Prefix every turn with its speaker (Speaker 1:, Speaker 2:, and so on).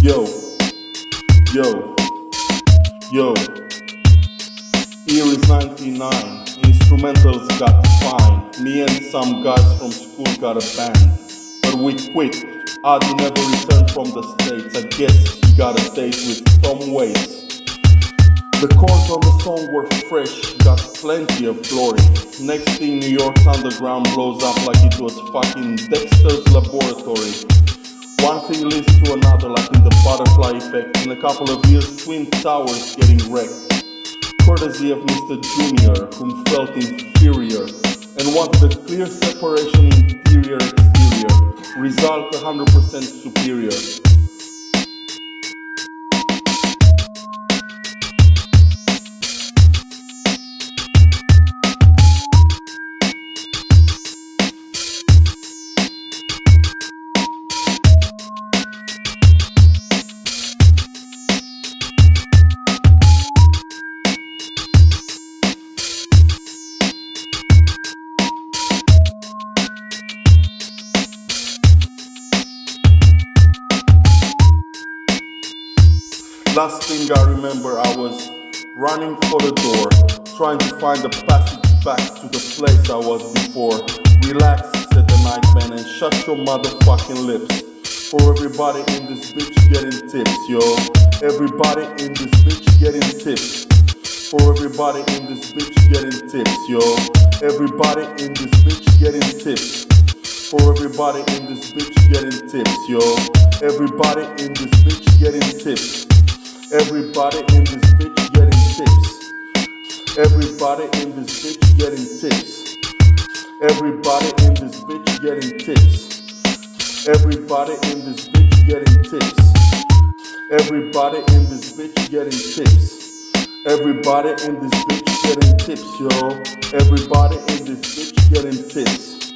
Speaker 1: Yo, yo, yo. Here is ninety nine instrumentals got fine. Me and some guys from school got a band, but we quit. Adi never returned from the States, I guess he got a date with Tom Waits. The chords on the song were fresh, got plenty of glory. Next thing New York's underground blows up like it was fucking Dexter's laboratory. One thing leads to another like in the butterfly effect. In a couple of years, Twin Towers getting wrecked. Courtesy of Mr. Junior, whom felt inferior and wanted a clear separation interior-exterior. Result 100% superior. Last thing I remember, I was running for the door, trying to find the passage back to the place I was before. Relax, said the nightman, and shut your motherfucking lips. For everybody in this bitch getting tips, yo. Everybody in this bitch getting tips. For everybody in this bitch getting tips, yo. Everybody in this bitch getting tips. For everybody in this bitch getting tips, yo. Everybody in this bitch getting tips. Everybody in this bitch getting tips. Everybody in this bitch getting tips. Everybody in this bitch getting tips. Everybody in this bitch getting tips. Everybody in this bitch getting tips. Everybody in this bitch getting tips, yo. Everybody in this bitch getting tips.